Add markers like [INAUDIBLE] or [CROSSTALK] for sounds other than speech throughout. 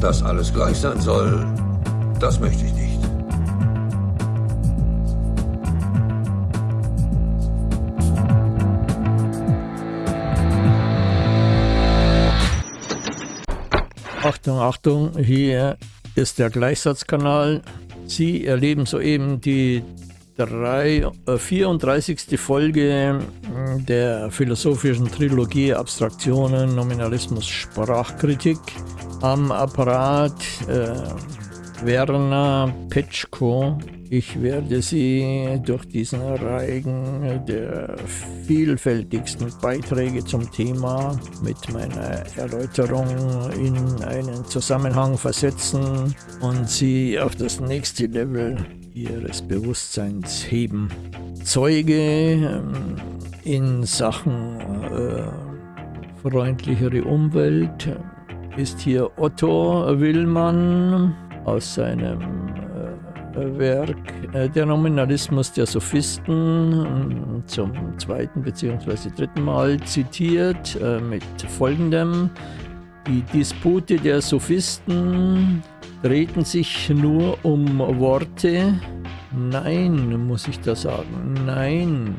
Dass alles gleich sein soll, das möchte ich nicht. Achtung, Achtung, hier ist der Gleichsatzkanal. Sie erleben soeben die drei, äh, 34. Folge hm, der philosophischen Trilogie Abstraktionen, Nominalismus, Sprachkritik. Am Apparat äh, Werner Petschko. Ich werde Sie durch diesen Reigen der vielfältigsten Beiträge zum Thema mit meiner Erläuterung in einen Zusammenhang versetzen und Sie auf das nächste Level Ihres Bewusstseins heben. Zeuge ähm, in Sachen äh, freundlichere Umwelt ist hier Otto Willmann aus seinem äh, Werk äh, Der Nominalismus der Sophisten zum zweiten bzw. dritten Mal zitiert äh, mit folgendem Die Dispute der Sophisten drehten sich nur um Worte. Nein, muss ich da sagen, nein,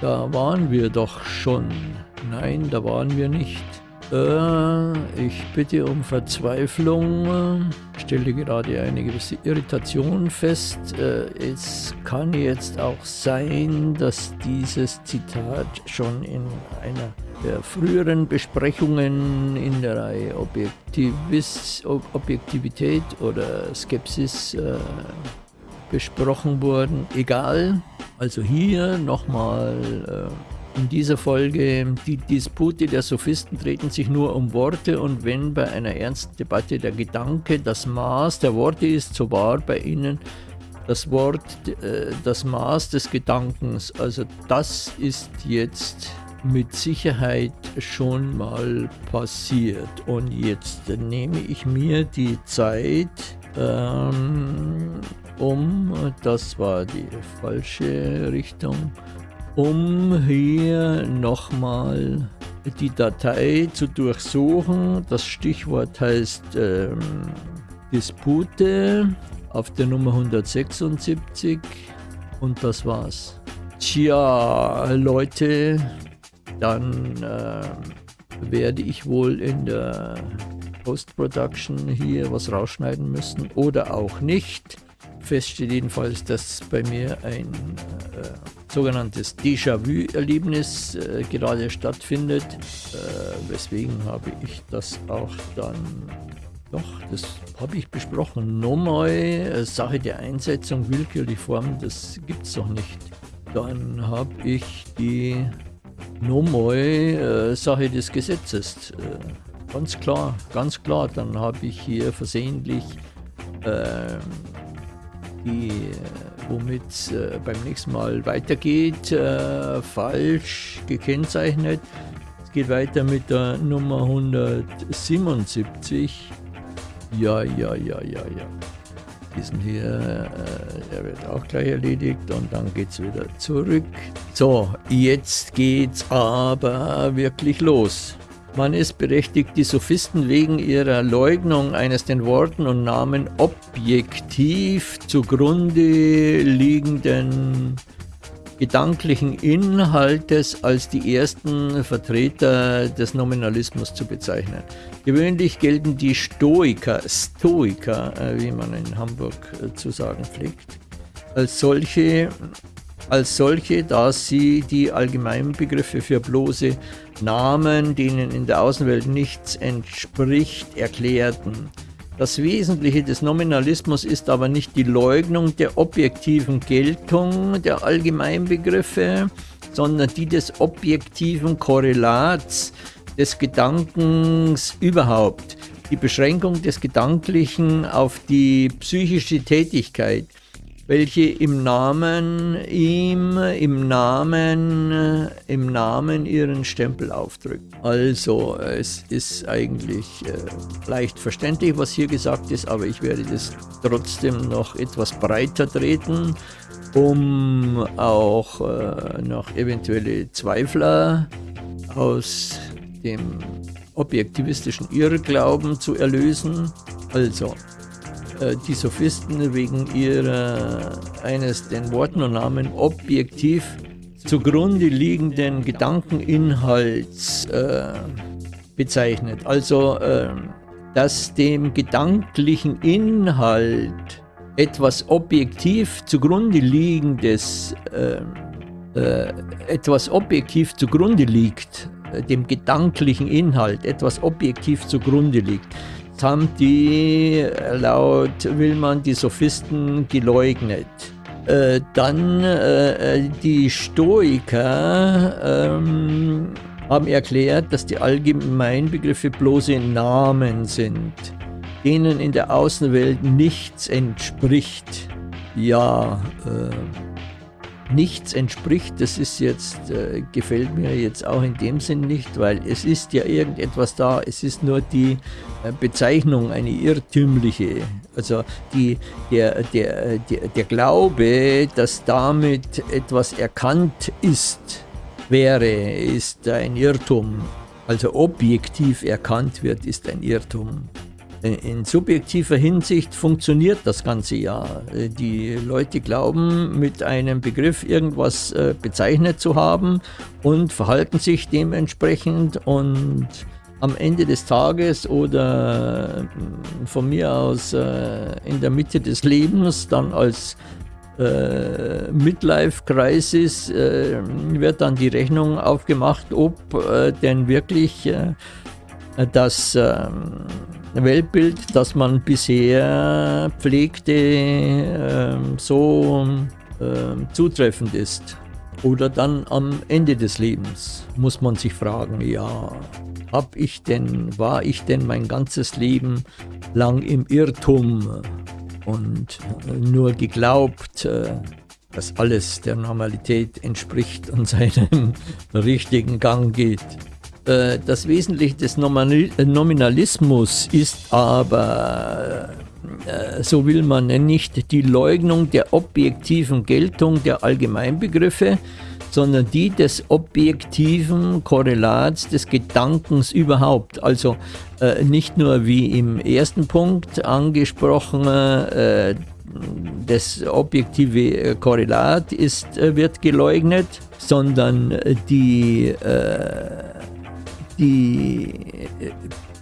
da waren wir doch schon. Nein, da waren wir nicht. Äh, ich bitte um Verzweiflung. Stelle gerade eine gewisse Irritation fest. Äh, es kann jetzt auch sein, dass dieses Zitat schon in einer der früheren Besprechungen in der Reihe Objektivis, Objektivität oder Skepsis äh, besprochen wurden. Egal. Also hier nochmal äh, in dieser Folge, die Dispute der Sophisten treten sich nur um Worte und wenn bei einer ernsten Debatte der Gedanke das Maß der Worte ist, so war bei ihnen das Wort äh, das Maß des Gedankens. Also das ist jetzt mit Sicherheit schon mal passiert. Und jetzt nehme ich mir die Zeit, ähm, um, das war die falsche Richtung, um hier nochmal die Datei zu durchsuchen. Das Stichwort heißt ähm, Dispute auf der Nummer 176 und das war's. Tja, Leute, dann äh, werde ich wohl in der Post-Production hier was rausschneiden müssen oder auch nicht. Fest steht jedenfalls, dass bei mir ein äh, sogenanntes Déjà-vu-Erlebnis äh, gerade stattfindet, äh, weswegen habe ich das auch dann, doch, das habe ich besprochen, nochmal, äh, Sache der Einsetzung, willkürlich Form, das gibt es doch nicht. Dann habe ich die nochmal äh, Sache des Gesetzes, äh, ganz klar, ganz klar, dann habe ich hier versehentlich ähm, die womit es äh, beim nächsten Mal weitergeht, äh, falsch gekennzeichnet. Es geht weiter mit der Nummer 177. Ja, ja, ja, ja, ja. Diesen hier, äh, der wird auch gleich erledigt und dann geht es wieder zurück. So, jetzt geht's aber wirklich los. Man ist berechtigt, die Sophisten wegen ihrer Leugnung eines den Worten und Namen objektiv zugrunde liegenden gedanklichen Inhaltes als die ersten Vertreter des Nominalismus zu bezeichnen. Gewöhnlich gelten die Stoiker, Stoiker, äh, wie man in Hamburg äh, zu sagen pflegt, als solche als solche, da sie die allgemeinen Begriffe für bloße Namen, denen in der Außenwelt nichts entspricht, erklärten. Das Wesentliche des Nominalismus ist aber nicht die Leugnung der objektiven Geltung der Allgemeinbegriffe, sondern die des objektiven Korrelats des Gedankens überhaupt, die Beschränkung des Gedanklichen auf die psychische Tätigkeit, welche im Namen ihm, im Namen, im Namen ihren Stempel aufdrückt. Also es ist eigentlich äh, leicht verständlich, was hier gesagt ist, aber ich werde das trotzdem noch etwas breiter treten, um auch äh, noch eventuelle Zweifler aus dem objektivistischen Irrglauben zu erlösen. Also, die Sophisten wegen ihrer eines den Worten und Namen objektiv zugrunde liegenden Gedankeninhalts äh, bezeichnet. Also, äh, dass dem gedanklichen Inhalt etwas objektiv zugrunde liegendes, äh, äh, etwas objektiv zugrunde liegt, äh, dem gedanklichen Inhalt etwas objektiv zugrunde liegt. Haben die laut Willmann die Sophisten geleugnet. Äh, dann äh, die Stoiker ähm, haben erklärt, dass die Allgemeinbegriffe bloße Namen sind, denen in der Außenwelt nichts entspricht. Ja, äh, nichts entspricht, das ist jetzt, äh, gefällt mir jetzt auch in dem Sinn nicht, weil es ist ja irgendetwas da, es ist nur die äh, Bezeichnung, eine irrtümliche. Also die, der, der, der, der Glaube, dass damit etwas erkannt ist, wäre, ist ein Irrtum. Also objektiv erkannt wird, ist ein Irrtum. In subjektiver Hinsicht funktioniert das Ganze ja. Die Leute glauben, mit einem Begriff irgendwas äh, bezeichnet zu haben und verhalten sich dementsprechend und am Ende des Tages oder äh, von mir aus äh, in der Mitte des Lebens dann als äh, Midlife-Crisis äh, wird dann die Rechnung aufgemacht, ob äh, denn wirklich äh, das ähm, Weltbild, das man bisher pflegte, ähm, so ähm, zutreffend ist. Oder dann am Ende des Lebens muss man sich fragen, ja, hab ich denn, war ich denn mein ganzes Leben lang im Irrtum? und nur geglaubt, äh, dass alles der Normalität entspricht und [LAUGHS] seinem richtigen Gang geht. Äh, das Wesentliche des Nominalismus ist aber, äh, so will man nicht, die Leugnung der objektiven Geltung der Allgemeinbegriffe, sondern die des objektiven Korrelats des Gedankens überhaupt. Also äh, nicht nur wie im ersten Punkt angesprochen, äh, das objektive Korrelat ist, äh, wird geleugnet, sondern die, äh, die,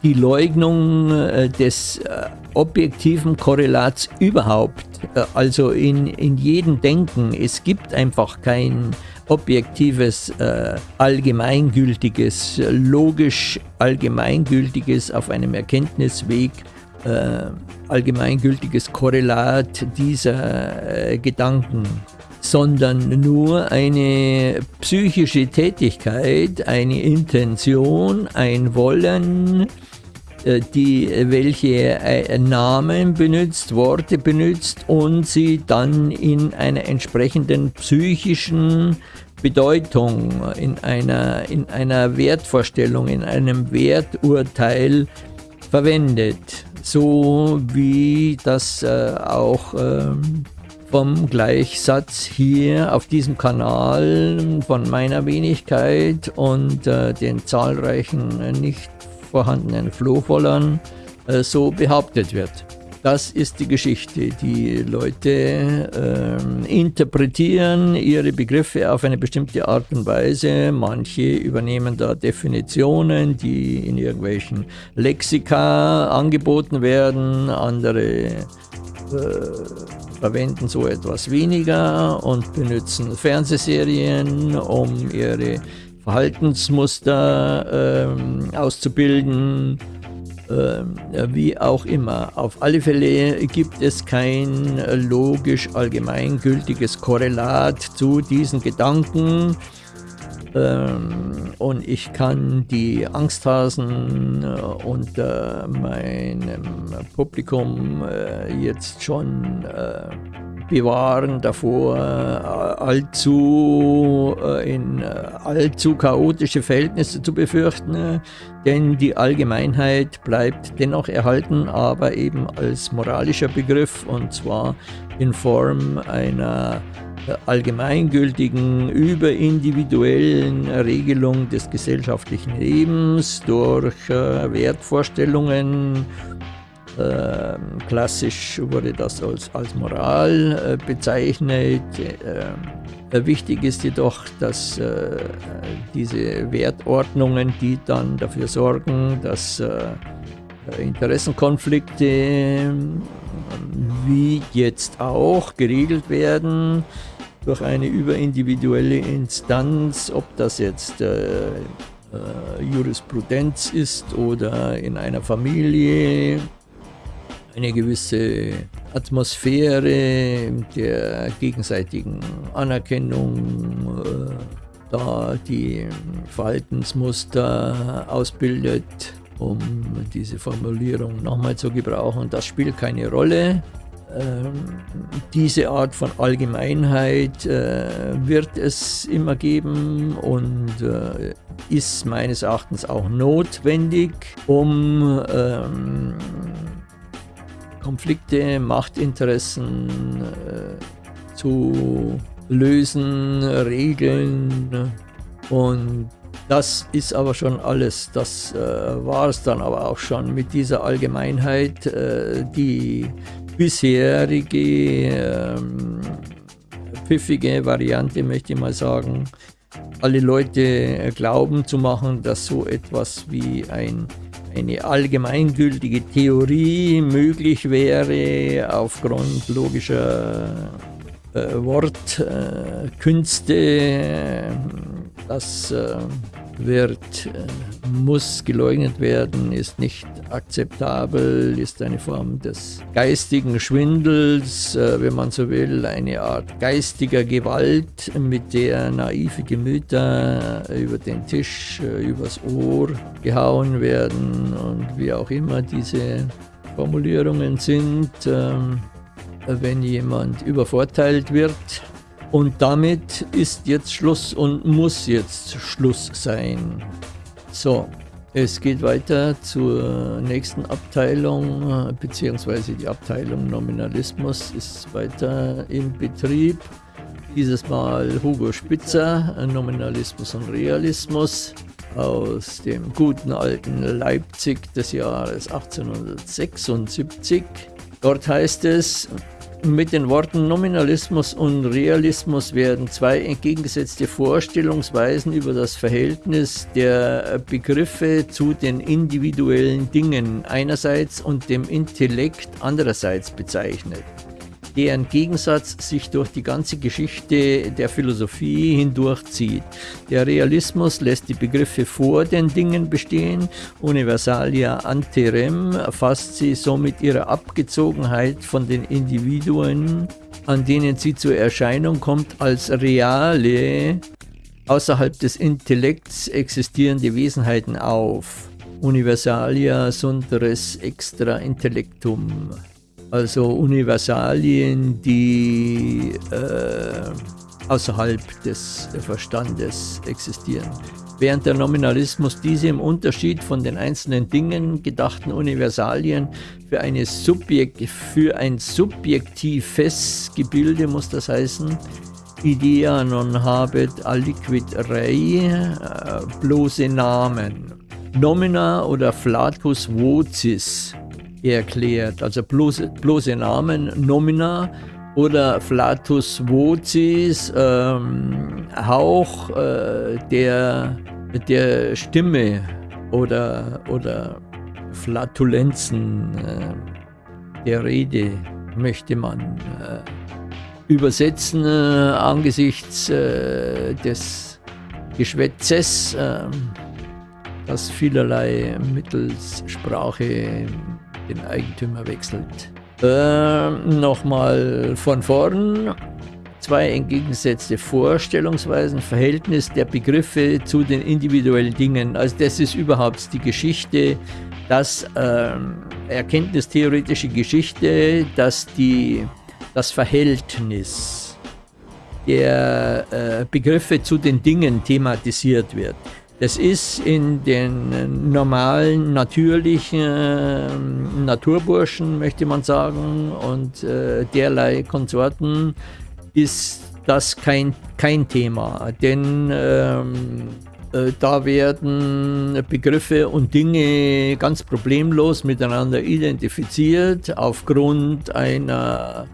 die Leugnung äh, des äh, objektiven Korrelats überhaupt, also in, in jedem Denken. Es gibt einfach kein objektives, äh, allgemeingültiges, logisch allgemeingültiges auf einem Erkenntnisweg äh, allgemeingültiges Korrelat dieser äh, Gedanken, sondern nur eine psychische Tätigkeit, eine Intention, ein Wollen, äh, die, welche äh, Namen benutzt, Worte benutzt und sie dann in einer entsprechenden psychischen Bedeutung, in einer, in einer Wertvorstellung, in einem Werturteil verwendet. So wie das äh, auch äh, vom Gleichsatz hier auf diesem Kanal von meiner Wenigkeit und äh, den zahlreichen äh, nicht vorhandenen Flohwollern äh, so behauptet wird. Das ist die Geschichte. Die Leute äh, interpretieren ihre Begriffe auf eine bestimmte Art und Weise. Manche übernehmen da Definitionen, die in irgendwelchen Lexika angeboten werden. Andere äh, verwenden so etwas weniger und benutzen Fernsehserien, um ihre Verhaltensmuster äh, auszubilden, äh, wie auch immer. Auf alle Fälle gibt es kein logisch allgemeingültiges Korrelat zu diesen Gedanken. Ähm, und ich kann die Angsthasen äh, unter meinem Publikum äh, jetzt schon äh, bewahren davor, allzu in allzu chaotische Verhältnisse zu befürchten, denn die Allgemeinheit bleibt dennoch erhalten, aber eben als moralischer Begriff und zwar in Form einer allgemeingültigen, überindividuellen Regelung des gesellschaftlichen Lebens durch äh, Wertvorstellungen Äh, klassisch wurde das als, als Moral äh, bezeichnet. Äh, wichtig ist jedoch, dass äh, diese Wertordnungen, die dann dafür sorgen, dass äh, Interessenkonflikte wie jetzt auch geregelt werden durch eine überindividuelle Instanz, ob das jetzt äh, äh, Jurisprudenz ist oder in einer Familie, eine gewisse Atmosphäre der gegenseitigen Anerkennung, äh, da die Verhaltensmuster ausbildet, um diese Formulierung nochmal zu gebrauchen. Das spielt keine Rolle. Ähm, diese Art von Allgemeinheit äh, wird es immer geben und äh, ist meines Erachtens auch notwendig, um ähm, Konflikte, Machtinteressen äh, zu lösen, regeln und das ist aber schon alles. Das äh, war es dann aber auch schon mit dieser Allgemeinheit, äh, die bisherige ähm, pfiffige Variante, möchte ich mal sagen, alle Leute glauben zu machen, dass so etwas wie ein, eine allgemeingültige Theorie möglich wäre aufgrund logischer äh, Wortkünste. Äh, das äh, wird, äh, muss geleugnet werden, ist nicht akzeptabel, ist eine Form des geistigen Schwindels, äh, wenn man so will, eine Art geistiger Gewalt, mit der naive Gemüter über den Tisch, äh, übers Ohr gehauen werden und wie auch immer diese Formulierungen sind. Ähm, wenn jemand übervorteilt wird, und damit ist jetzt Schluss und muss jetzt Schluss sein. So, es geht weiter zur nächsten Abteilung, beziehungsweise die Abteilung Nominalismus ist weiter im Betrieb. Dieses Mal Hugo Spitzer, Nominalismus und Realismus aus dem guten alten Leipzig des Jahres 1876. Dort heißt es, mit den Worten Nominalismus und Realismus werden zwei entgegengesetzte Vorstellungsweisen über das Verhältnis der Begriffe zu den individuellen Dingen einerseits und dem Intellekt andererseits bezeichnet deren Gegensatz sich durch die ganze Geschichte der Philosophie hindurchzieht. Der Realismus lässt die Begriffe vor den Dingen bestehen, Universalia ante rem erfasst sie somit ihre Abgezogenheit von den Individuen, an denen sie zur Erscheinung kommt, als reale, außerhalb des Intellekts existierende Wesenheiten auf. Universalia sunt extra intellectum also Universalien, die äh, außerhalb des Verstandes existieren. Während der Nominalismus diese im Unterschied von den einzelnen Dingen gedachten Universalien für, eine Subjekt, für ein subjektives Gebilde, muss das heißen, Idea non habet aliquid rei, äh, bloße Namen. Nomina oder flatus vocis erklärt. Also bloße, bloße Namen, Nomina oder Flatus Vocis, ähm, Hauch äh, der, der Stimme oder, oder Flatulenzen äh, der Rede möchte man äh, übersetzen äh, angesichts äh, des Geschwätzes, ähm, das vielerlei mittels Sprache den Eigentümer wechselt. Äh, Nochmal von vorn. Zwei entgegengesetzte Vorstellungsweisen, Verhältnis der Begriffe zu den individuellen Dingen. Also das ist überhaupt die Geschichte, das äh, erkenntnistheoretische Geschichte, dass die, das Verhältnis der äh, Begriffe zu den Dingen thematisiert wird. Das ist in den normalen, natürlichen äh, Naturburschen, möchte man sagen, und äh, derlei Konsorten ist das kein, kein Thema. Denn ähm, Äh, da werden Begriffe und Dinge ganz problemlos miteinander identifiziert aufgrund einer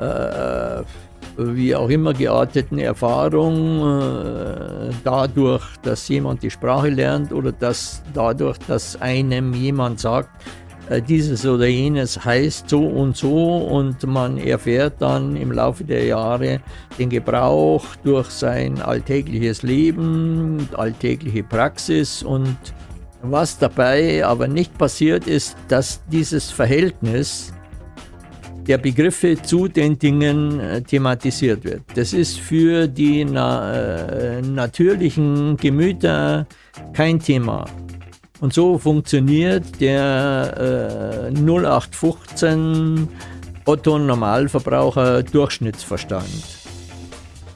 äh, wie auch immer gearteten Erfahrung, äh, dadurch, dass jemand die Sprache lernt oder dass dadurch, dass einem jemand sagt, äh, dieses oder jenes heißt so und so und man erfährt dann im Laufe der Jahre den Gebrauch durch sein alltägliches Leben, alltägliche Praxis und was dabei aber nicht passiert ist, dass dieses Verhältnis der Begriffe zu den Dingen äh, thematisiert wird. Das ist für die na, äh, natürlichen Gemüter kein Thema. Und so funktioniert der äh, 0815 Otto Normalverbraucher Durchschnittsverstand.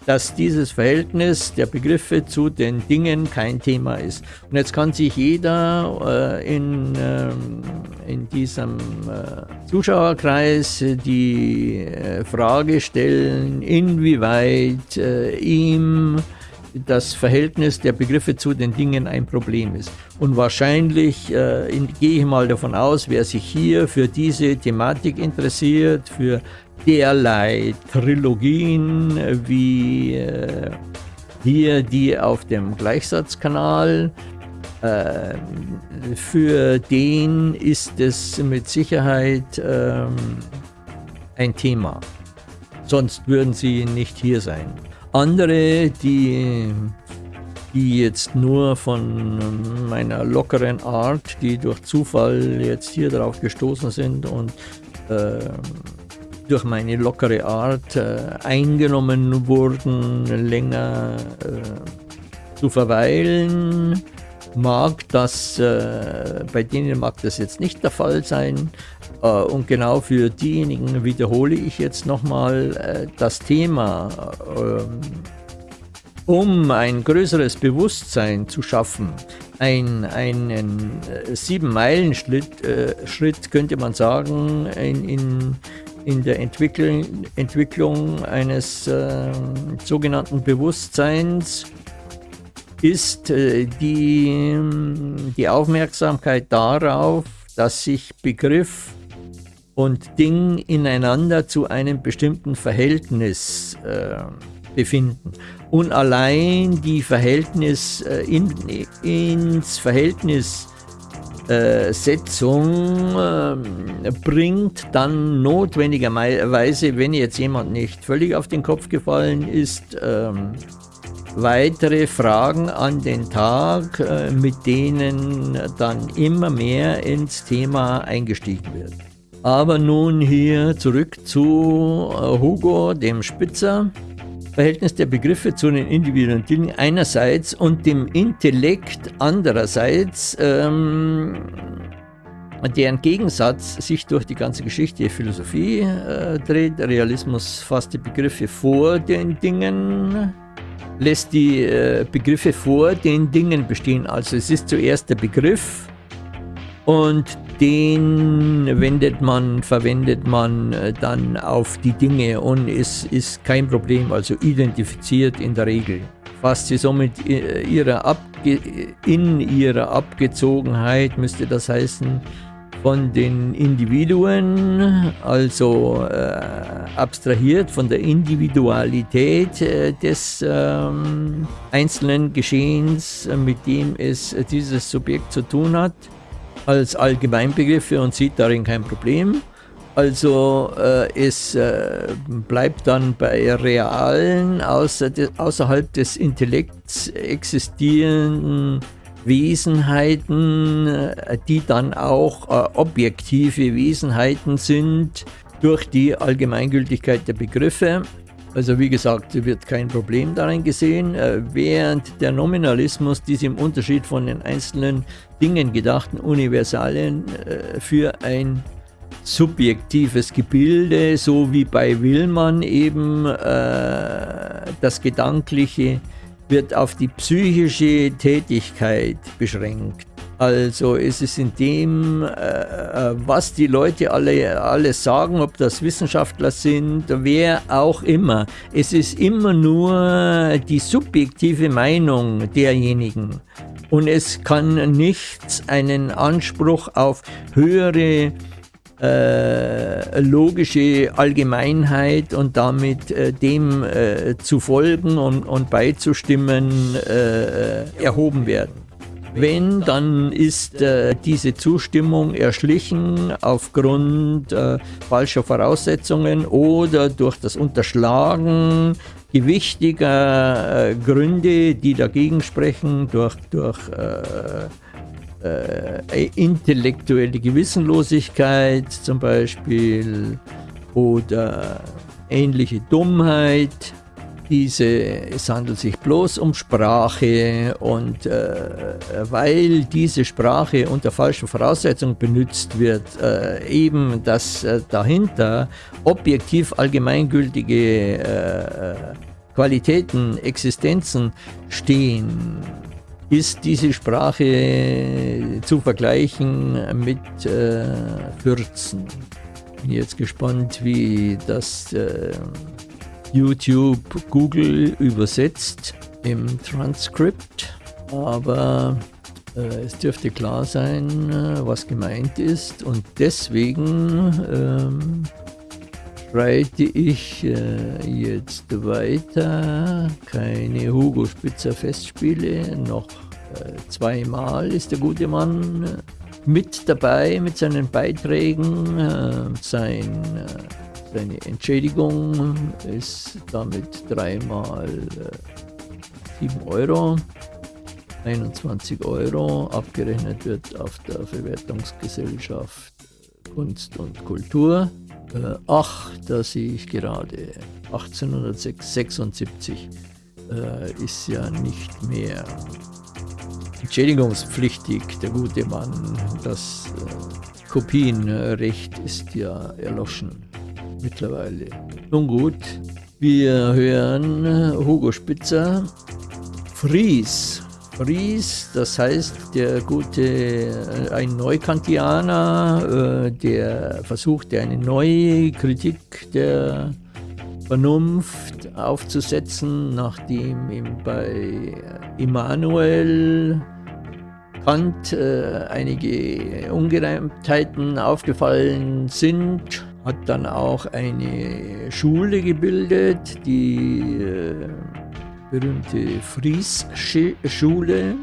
Dass dieses Verhältnis der Begriffe zu den Dingen kein Thema ist. Und jetzt kann sich jeder äh, in, äh, in diesem äh, Zuschauerkreis die äh, Frage stellen, inwieweit äh, ihm das Verhältnis der Begriffe zu den Dingen ein Problem ist. Und wahrscheinlich äh, in, gehe ich mal davon aus, wer sich hier für diese Thematik interessiert, für derlei Trilogien wie äh, hier die auf dem Gleichsatzkanal, äh, für den ist es mit Sicherheit ähm, ein Thema. Sonst würden sie nicht hier sein. Andere, die, die jetzt nur von meiner lockeren Art, die durch Zufall jetzt hier drauf gestoßen sind und äh, durch meine lockere Art äh, eingenommen wurden, länger äh, zu verweilen, mag das, äh, bei denen mag das jetzt nicht der Fall sein. Äh, und genau für diejenigen wiederhole ich jetzt nochmal äh, das Thema, ähm, um ein größeres Bewusstsein zu schaffen. Ein, einen äh, Sieben-Meilen-Schritt äh, Schritt könnte man sagen, in, in, in der Entwicklung, Entwicklung eines äh, sogenannten Bewusstseins ist äh, die, die Aufmerksamkeit darauf, dass sich Begriff und Ding ineinander zu einem bestimmten Verhältnis äh, befinden. Und allein die Verhältnis äh, in, ins Verhältnis äh, Setzung äh, bringt dann notwendigerweise, wenn jetzt jemand nicht völlig auf den Kopf gefallen ist, ähm, weitere Fragen an den Tag, äh, mit denen dann immer mehr ins Thema eingestiegen wird. Aber nun hier zurück zu äh, Hugo, dem Spitzer. Verhältnis der Begriffe zu den individuellen Dingen einerseits und dem Intellekt andererseits, ähm, deren Gegensatz sich durch die ganze Geschichte der Philosophie äh, dreht. Realismus fasst die Begriffe vor den Dingen, lässt die äh, Begriffe vor den Dingen bestehen. Also es ist zuerst der Begriff und den wendet man, verwendet man äh, dann auf die Dinge und es ist kein Problem, also identifiziert in der Regel. Fasst sie somit äh, ihrer Abge in ihrer Abgezogenheit, müsste das heißen, von den Individuen, also äh, abstrahiert von der Individualität äh, des äh, einzelnen Geschehens, mit dem es äh, dieses Subjekt zu tun hat, als Allgemeinbegriffe und sieht darin kein Problem. Also äh, es bleibt dann bei realen, außer de, außerhalb des Intellekts existierenden Wesenheiten, äh, die dann auch äh, objektive Wesenheiten sind durch die Allgemeingültigkeit der Begriffe. Also wie gesagt, wird kein Problem darin gesehen, äh, während der Nominalismus diese im Unterschied von den einzelnen Dingen gedachten Universalien für ein subjektives Gebilde, so wie bei Willmann eben das Gedankliche wird auf die psychische Tätigkeit beschränkt. Also es ist in dem, äh, äh, was die Leute alle alles sagen, ob das Wissenschaftler sind, wer auch immer. Es ist immer nur die subjektive Meinung derjenigen. Und es kann nichts einen Anspruch auf höhere äh, logische Allgemeinheit und damit äh, dem äh, zu folgen und, und beizustimmen äh, erhoben werden. Wenn, dann ist äh, diese Zustimmung erschlichen aufgrund äh, falscher Voraussetzungen oder durch das Unterschlagen gewichtiger äh, Gründe, die dagegen sprechen, durch, durch äh, äh, intellektuelle Gewissenlosigkeit zum Beispiel oder ähnliche Dummheit diese, es handelt sich bloß um Sprache und äh, weil diese Sprache unter falschen Voraussetzungen benutzt wird, äh, eben dass äh, dahinter objektiv allgemeingültige äh, Qualitäten, Existenzen stehen, ist diese Sprache zu vergleichen mit äh, Fürzen. Bin jetzt gespannt, wie das äh, YouTube Google übersetzt im Transkript, aber äh, es dürfte klar sein, äh, was gemeint ist. Und deswegen ähm, schreite ich äh, jetzt weiter. Keine Hugo Spitzer Festspiele, noch äh, zweimal ist der gute Mann mit dabei mit seinen Beiträgen, äh, sein seine Entschädigung ist damit dreimal äh, 7 Euro, 21 Euro, abgerechnet wird auf der Verwertungsgesellschaft Kunst und Kultur. Äh, ach, da sehe ich gerade, 1876 äh, ist ja nicht mehr entschädigungspflichtig, der gute Mann. Das äh, Kopienrecht ist ja erloschen mittlerweile. Nun gut, wir hören Hugo Spitzer, Fries. Fries, das heißt der gute, ein Neukantianer, äh, der versuchte eine neue Kritik der Vernunft aufzusetzen, nachdem ihm bei Immanuel Kant äh, einige Ungereimtheiten aufgefallen sind hat dann auch eine Schule gebildet, die äh, berühmte Fries-Schule.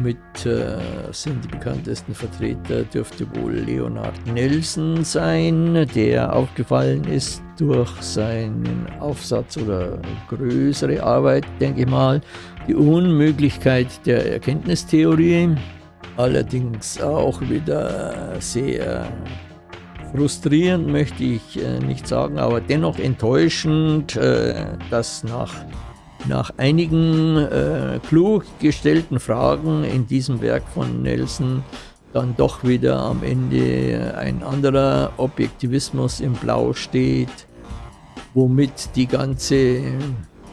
Mit äh, sind die bekanntesten Vertreter dürfte wohl Leonard Nelson sein, der aufgefallen ist durch seinen Aufsatz oder größere Arbeit, denke ich mal, die Unmöglichkeit der Erkenntnistheorie. Allerdings auch wieder sehr Frustrierend möchte ich äh, nicht sagen, aber dennoch enttäuschend, äh, dass nach, nach einigen äh, klug gestellten Fragen in diesem Werk von Nelson dann doch wieder am Ende ein anderer Objektivismus im Blau steht, womit die ganze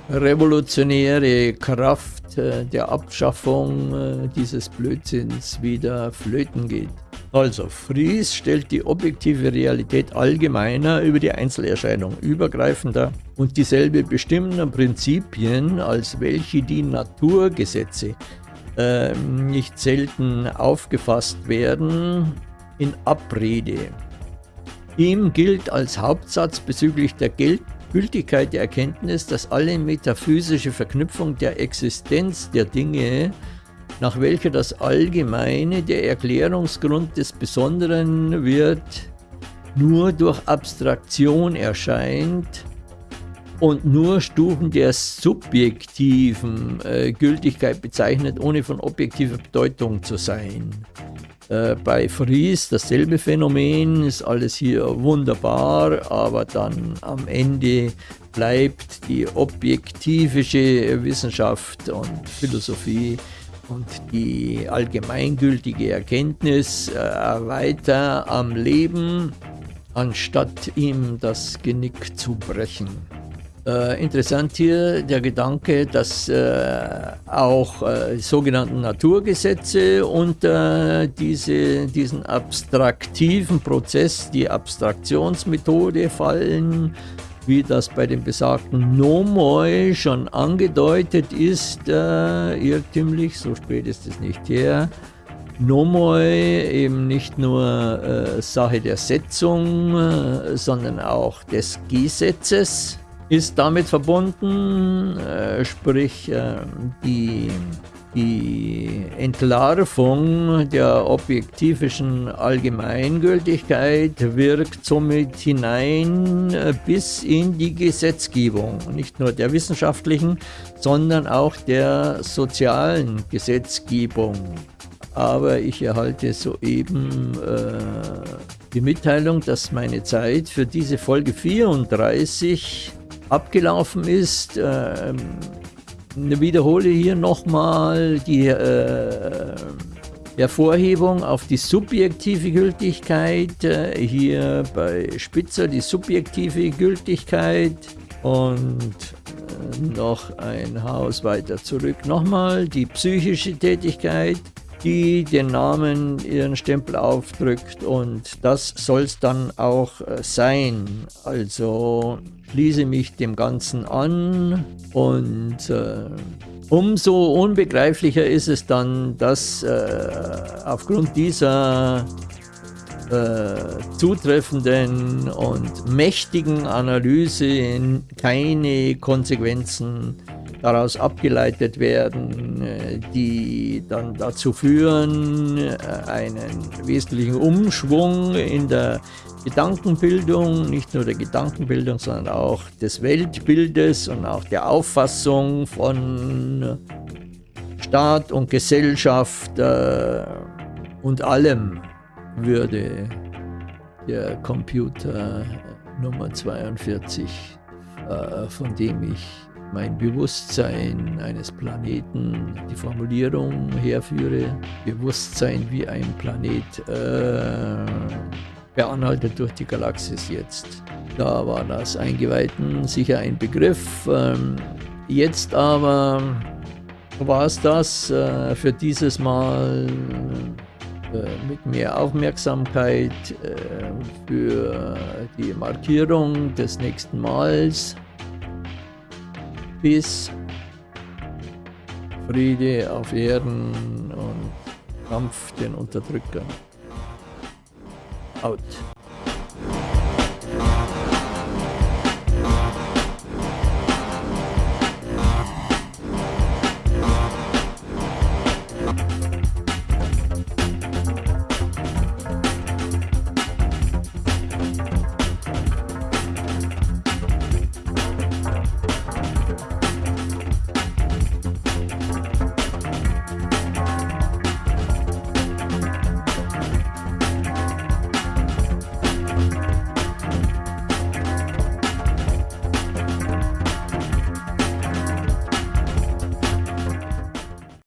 revolutionäre Kraft äh, der Abschaffung äh, dieses Blödsinns wieder flöten geht. Also, Fries stellt die objektive Realität allgemeiner über die Einzelerscheinung übergreifender und dieselbe bestimmender Prinzipien, als welche die Naturgesetze äh, nicht selten aufgefasst werden, in Abrede. Ihm gilt als Hauptsatz bezüglich der Gültigkeit der Erkenntnis, dass alle metaphysische Verknüpfung der Existenz der Dinge nach welcher das Allgemeine der Erklärungsgrund des Besonderen wird, nur durch Abstraktion erscheint und nur Stufen der subjektiven äh, Gültigkeit bezeichnet, ohne von objektiver Bedeutung zu sein. Äh, bei Fries dasselbe Phänomen, ist alles hier wunderbar, aber dann am Ende bleibt die objektivische Wissenschaft und Philosophie und die allgemeingültige Erkenntnis äh, weiter am Leben, anstatt ihm das Genick zu brechen. Äh, interessant hier der Gedanke, dass äh, auch äh, sogenannten Naturgesetze unter diese, diesen abstraktiven Prozess, die Abstraktionsmethode fallen, wie das bei dem besagten Nomoi schon angedeutet ist, äh, irrtümlich, so spät ist es nicht her. Nomoi eben nicht nur äh, Sache der Setzung, äh, sondern auch des Gesetzes ist damit verbunden, äh, sprich äh, die, die Entlarvung der objektivischen Allgemeingültigkeit wirkt somit hinein bis in die Gesetzgebung, nicht nur der wissenschaftlichen, sondern auch der sozialen Gesetzgebung. Aber ich erhalte soeben äh, die Mitteilung, dass meine Zeit für diese Folge 34 abgelaufen ist. Ähm, wiederhole hier nochmal die äh, Hervorhebung auf die subjektive Gültigkeit. Äh, hier bei Spitzer die subjektive Gültigkeit und äh, noch ein Haus weiter zurück nochmal die psychische Tätigkeit die den Namen ihren Stempel aufdrückt und das soll es dann auch äh, sein. Also schließe mich dem Ganzen an und äh, umso unbegreiflicher ist es dann, dass äh, aufgrund dieser äh, zutreffenden und mächtigen Analyse keine Konsequenzen daraus abgeleitet werden, äh, die dann dazu führen, äh, einen wesentlichen Umschwung in der Gedankenbildung, nicht nur der Gedankenbildung, sondern auch des Weltbildes und auch der Auffassung von Staat und Gesellschaft äh, und allem würde der Computer Nummer 42, von dem ich mein Bewusstsein eines Planeten, die Formulierung herführe, Bewusstsein wie ein Planet äh, beanhaltet durch die Galaxis jetzt. Da war das Eingeweihten sicher ein Begriff. Ähm, jetzt aber war es das äh, für dieses Mal äh, mit mehr Aufmerksamkeit äh, für die Markierung des nächsten Mals. Bis Friede auf Erden und Kampf den Unterdrückern. Out.